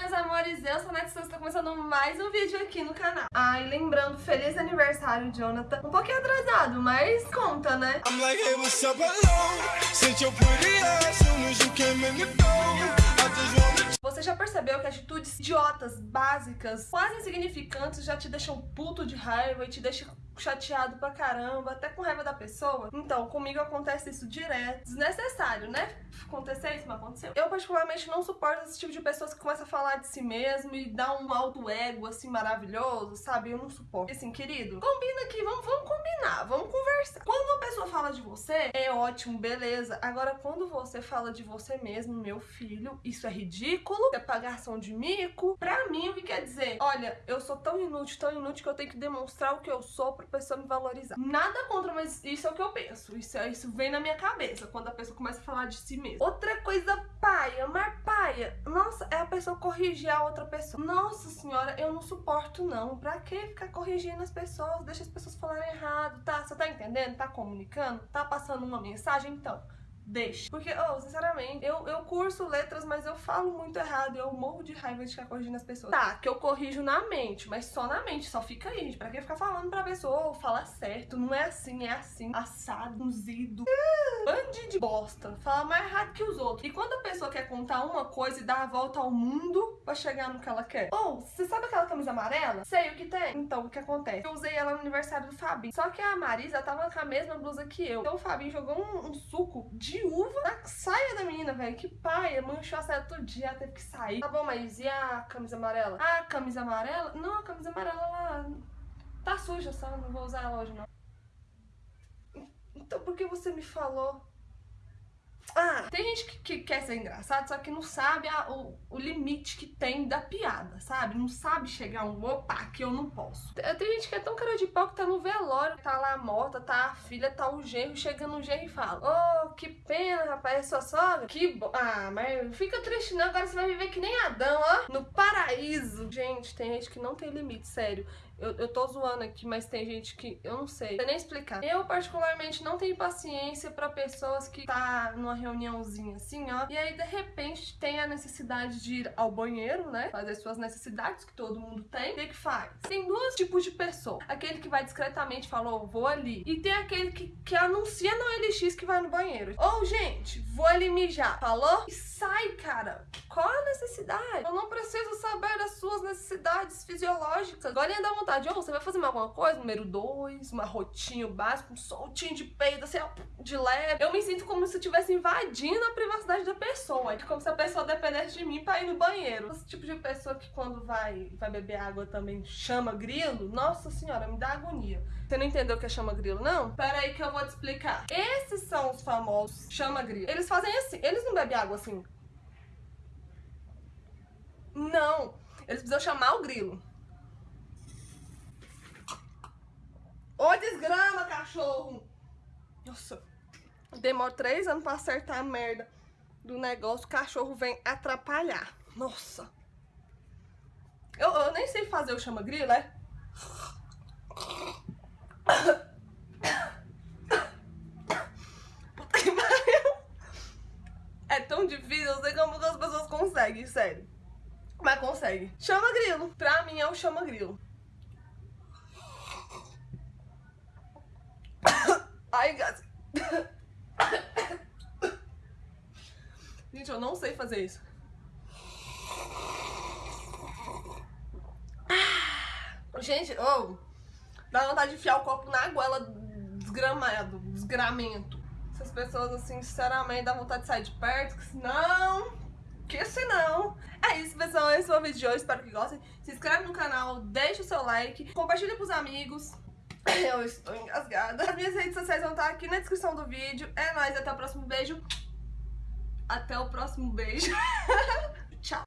meus amores, eu sou a Nath Souza, tá começando mais um vídeo aqui no canal. Ai, lembrando, feliz aniversário, Jonathan. Um pouquinho atrasado, mas conta, né? I'm like, hey, what's up, hello? Since your pretty ass, soon as you came in the door. Você já percebeu que atitudes idiotas, básicas, quase insignificantes já te deixam puto de raiva e te deixam chateado pra caramba, até com raiva da pessoa. Então, comigo acontece isso direto. Desnecessário, né? Acontecer isso, mas aconteceu. Eu, particularmente, não suporto esse tipo de pessoas que começam a falar de si mesmo e dá um alto ego, assim, maravilhoso, sabe? Eu não suporto. Assim, querido, combina aqui, vamos, vamos combinar, vamos conversar. Pessoa fala de você, é ótimo, beleza. Agora, quando você fala de você mesmo, meu filho, isso é ridículo, é pagação de mico. Pra mim, o que quer dizer? Olha, eu sou tão inútil, tão inútil que eu tenho que demonstrar o que eu sou pra pessoa me valorizar. Nada contra, mas isso é o que eu penso. Isso, é, isso vem na minha cabeça quando a pessoa começa a falar de si mesma. Outra coisa paia, mas Nossa, é a pessoa corrigir a outra pessoa. Nossa senhora, eu não suporto não. Pra que ficar corrigindo as pessoas? Deixa as pessoas falarem errado, tá? Você tá entendendo? Tá comunicando? Tá passando uma mensagem? Então, deixa. Porque, oh, sinceramente, eu, eu curso letras, mas eu falo muito errado. Eu morro de raiva de ficar corrigindo as pessoas. Tá, que eu corrijo na mente, mas só na mente, só fica aí, gente. Pra que ficar falando pra pessoa, oh, fala certo, não é assim, é assim, assado, unzido. Bande de bosta. Fala mais errado que os outros. E quando a pessoa quer contar uma coisa e dar a volta ao mundo pra chegar no que ela quer. Ou, oh, você sabe aquela camisa amarela? Sei o que tem. Então, o que acontece? Eu usei ela no aniversário do Fabinho. Só que a Marisa tava com a mesma blusa que eu. Então o Fabinho jogou um, um suco de uva na saia da menina, velho. Que paia, manchou a saia todo dia, teve que sair. Tá bom, mas e a camisa amarela? A camisa amarela? Não, a camisa amarela, ela tá suja, só não vou usar ela hoje, não. Então por que você me falou? Ah, tem gente que, que, quer ser engraçado, só que não sabe a, o, o, limite que tem da piada, sabe? Não sabe chegar um, opa, que eu não posso. Tem, tem gente que é tão cara de pau que tá no velório, tá lá morta, tá filha, tá o genro, chega no genro e fala, oh, que pena, rapaz, é sua sogra? Que bo... Ah, mas fica triste não, agora você vai viver que nem Adão, ó, no paraíso. Gente, tem gente que não tem limite, sério. Eu, eu tô zoando aqui, mas tem gente que eu não sei. Não nem explicar. Eu, particularmente, não tenho paciência pra pessoas que tá numa reuniãozinha assim, ó. E aí, de repente, tem a necessidade de ir ao banheiro, né? Fazer suas necessidades, que todo mundo tem. O que que faz? Tem dois tipos de pessoa. Aquele que vai discretamente fala, oh, vou ali. E tem aquele que, que anuncia no LX que vai no banheiro. Ou, oh, gente, vou ali mijar. Falou? E sai, cara. Necessidade? Eu não preciso saber das suas necessidades fisiológicas. Agora dar vontade vontade, oh, você vai fazer alguma coisa? Número 2, uma rotinho básico, um soltinho de peito, assim, de leve. Eu me sinto como se eu estivesse invadindo a privacidade da pessoa. É como se a pessoa dependesse de mim pra ir no banheiro. Esse tipo de pessoa que quando vai, vai beber água também chama grilo, nossa senhora, me dá agonia. Você não entendeu o que é chama grilo, não? Pera aí que eu vou te explicar. Esses são os famosos chama grilo. Eles fazem assim, eles não bebem água assim. Não, eles precisam chamar o grilo. Ô, desgrama, cachorro! Nossa, demora três anos pra acertar a merda do negócio. O cachorro vem atrapalhar. Nossa. Eu, eu nem sei fazer o chama-grilo, é? Puta que pariu. É tão difícil, eu sei como as pessoas conseguem, sério. Consegue. Chama grilo. Pra mim é o chama grilo. Ai. Gente, eu não sei fazer isso. Gente, oh, dá vontade de enfiar o copo na goela desgramado, desgramento. Essas pessoas, assim, sinceramente, dá vontade de sair de perto, que senão... Que senão... Pessoal, esse foi o vídeo de hoje, espero que gostem. Se inscreve no canal, deixa o seu like, compartilha pros amigos. Eu estou engasgada. As minhas redes sociais vão estar aqui na descrição do vídeo. É nóis, até o próximo beijo. Até o próximo beijo. Tchau.